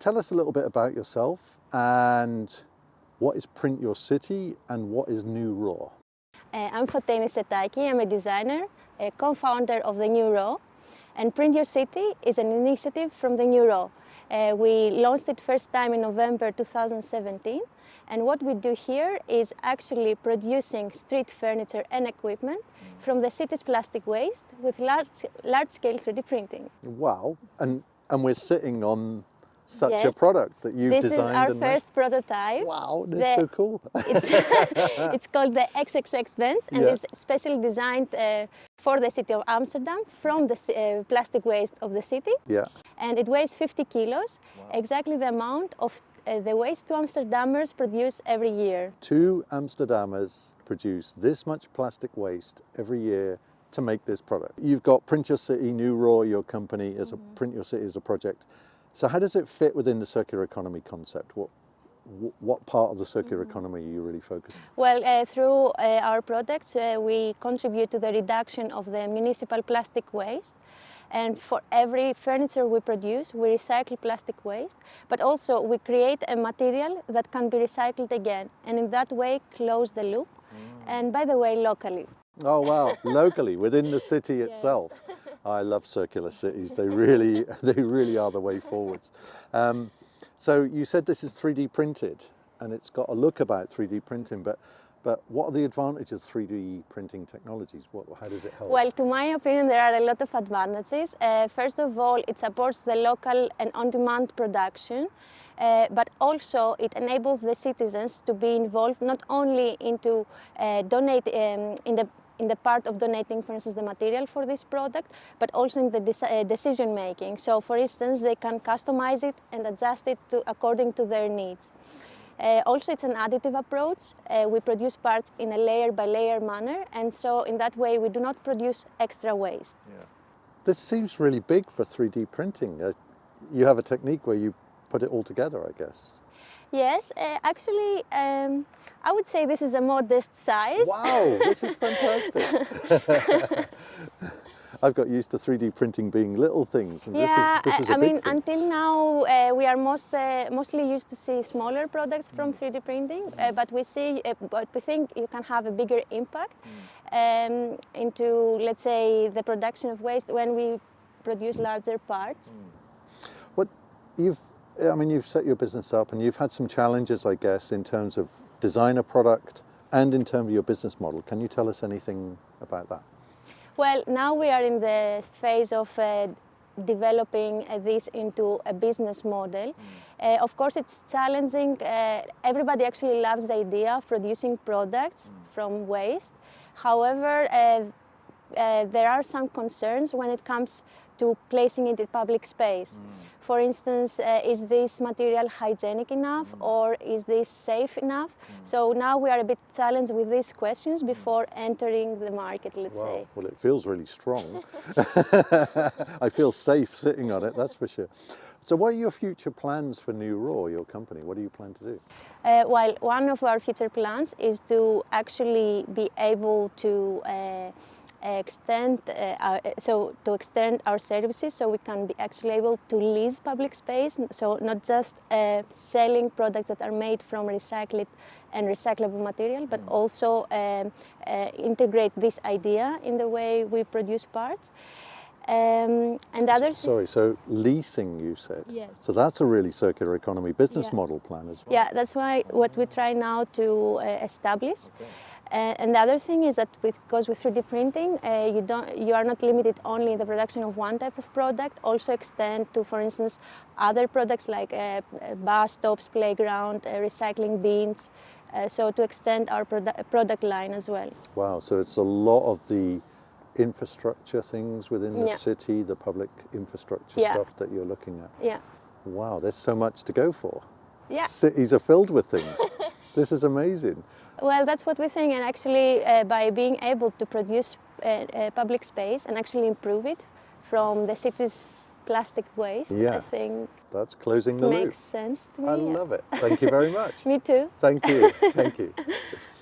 tell us a little bit about yourself and what is Print Your City and what is New Raw? Uh, I'm Foteini Setaki, I'm a designer, a co-founder of the New Raw. And Print Your City is an initiative from the New Raw. Uh, we launched it first time in November 2017. And what we do here is actually producing street furniture and equipment from the city's plastic waste with large, large-scale 3D printing. Wow, and, and we're sitting on such yes. a product that you've this designed. This is our first made. prototype. Wow, that's the, so cool. it's, it's, called the XXX Benz and yeah. it's specially designed uh, for the city of Amsterdam from the uh, plastic waste of the city. Yeah. And it weighs 50 kilos, wow. exactly the amount of uh, the waste two Amsterdammers produce every year. Two Amsterdammers produce this much plastic waste every year to make this product. You've got Print Your City, New Raw, your company, as mm -hmm. a mm-hmm. Print Your City as a project. So how does it fit within the circular economy concept? What, what part of the circular mm-hmm. economy are you really focusing Well, uh, through uh, our products, uh, we contribute to the reduction of the municipal plastic waste. And for every furniture we produce, we recycle plastic waste, but also we create a material that can be recycled again. And in that way, close the loop. Mm. And by the way, locally. Oh, wow, locally, within the city itself. I love circular cities. They really, they really are the way forwards. Um, so you said this is 3D printed and it's got a look about 3D printing, but but what are the advantages of 3D printing technologies? What, how does it help? Well, to my opinion, there are a lot of advantages. Uh, first of all, it supports the local and on-demand production, uh, but also it enables the citizens to be involved not only into uh, donate um, in the in the part of donating, for instance, the material for this product, but also in the de uh, decision making. So, for instance, they can customize it and adjust it to, according to their needs. Uh, also, it's an additive approach. Uh, we produce parts in a layer by layer manner, and so in that way, we do not produce extra waste. Yeah. This seems really big for 3D printing. Uh, you have a technique where you put it all together, I guess. Yes, uh, actually, um, I would say this is a modest size. Wow, this is fantastic. I've got used to 3D printing being little things. And yeah, this is, this is I mean, thing. until now uh, we are most uh, mostly used to see smaller products from 3D mm. printing, uh, mm. but we see, uh, but we think you can have a bigger impact mm. um, into, let's say, the production of waste when we produce larger parts. What you've I mean, you've set your business up and you've had some challenges, I guess, in terms of design a product and in terms of your business model. Can you tell us anything about that? Well, now we are in the phase of uh, developing uh, this into a business model. Mm. Uh, of course, it's challenging. Uh, everybody actually loves the idea of producing products mm. from waste. However, uh, uh, there are some concerns when it comes to placing it in public space. Mm. For instance, uh, is this material hygienic enough mm. or is this safe enough? Mm. So now we are a bit challenged with these questions before entering the market, let's wow. say. Well, it feels really strong. I feel safe sitting on it, that's for sure. So what are your future plans for New Raw, your company? What do you plan to do? Uh, well, one of our future plans is to actually be able to uh, extend uh, our, so to extend our services so we can be actually able to lease public space so not just uh, selling products that are made from recycled and recyclable material but mm. also um, uh, integrate this idea in the way we produce parts um, and the other Sorry, so leasing you said? Yes. So that's a really circular economy business yeah. model plan as well? Yeah, that's why what we try now to uh, establish. Okay. Uh, and the other thing is that because with 3D printing, uh, you, don't, you are not limited only in the production of one type of product, also extend to, for instance, other products like uh, uh bus stops, playground, uh, recycling bins, uh, so to extend our produ product line as well. Wow, so it's a lot of the infrastructure things within the yeah. city, the public infrastructure yeah. stuff that you're looking at. Yeah. Wow, there's so much to go for. Yeah. Cities are filled with things. This is amazing. Well, that's what we think, and actually, uh, by being able to produce uh, uh, public space and actually improve it from the city's plastic waste, yeah. I think that's closing the makes loop. sense to me. I love it. Thank you very much. me too. Thank you. Thank you.